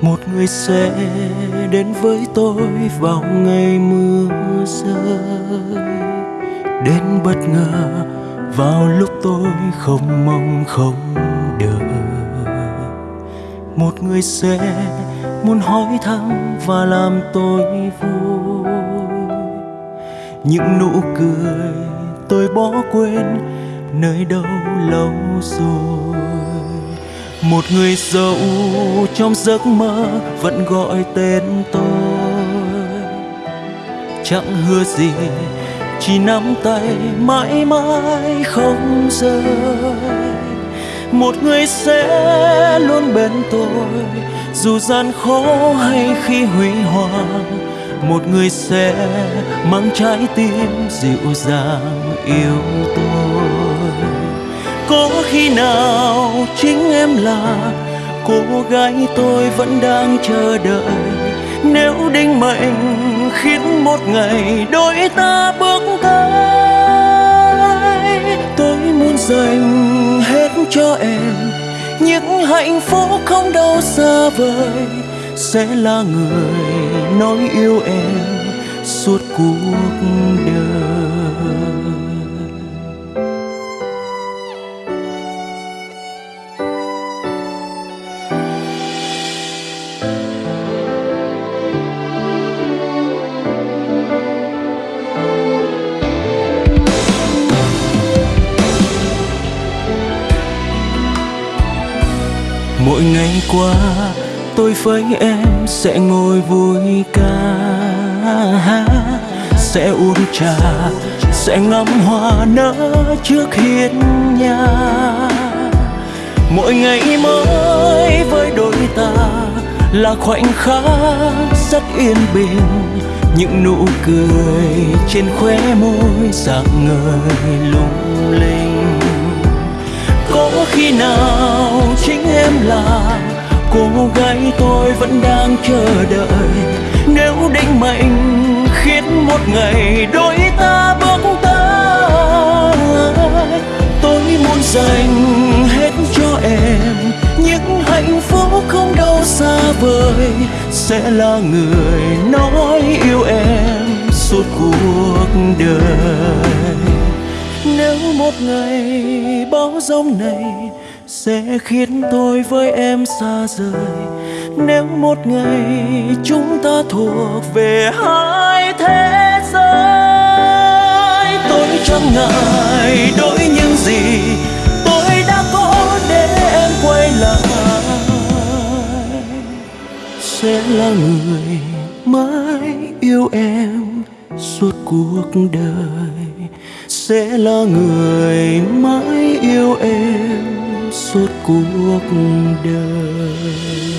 một người sẽ đến với tôi vào ngày mưa rơi. Đến bất ngờ, vào lúc tôi không mong không đợi. Một người sẽ muốn hỏi thăm và làm tôi vui. Những nụ cười tôi bỏ quên, nơi đâu lâu rồi một người giàu trong giấc mơ vẫn gọi tên tôi. Chẳng hứa gì, chỉ nắm tay mãi mãi không rời. Một người sẽ luôn bên tôi, dù gian khó hay khi huy hoàng. Một người sẽ mang trái tim dịu dàng yêu tôi có khi nào chính em là cô gái tôi vẫn đang chờ đợi? Nếu định mệnh khiến một ngày đôi ta bước tới, tôi muốn dành hết cho em những hạnh phúc không đâu xa vời. Sẽ là người nói yêu em suốt cuộc đời. Mỗi ngày qua, tôi với em sẽ ngồi vui ca hát. Sẽ uống trà, sẽ ngắm hoa nở trước hiên nhà. Mỗi ngày mới với đôi ta là khoảnh khắc rất yên bình. Những nụ cười trên khóe môi dạng người lung linh khi nào chính em là cô gái tôi vẫn đang chờ đợi? Nếu định mệnh khiến một ngày đôi ta bước tới, tôi muốn dành hết cho em những hạnh phúc không đâu xa vời. Sẽ là người nói yêu em suốt cuộc đời ngày bão giông này sẽ khiến tôi với em xa rời. Nếu một ngày chúng ta thuộc về hai thế giới, tôi chẳng ngại đổi những gì tôi đã có để em quay lại. Sẽ là người mãi yêu em suốt cuộc đời sẽ là người mãi yêu em suốt cuộc đời.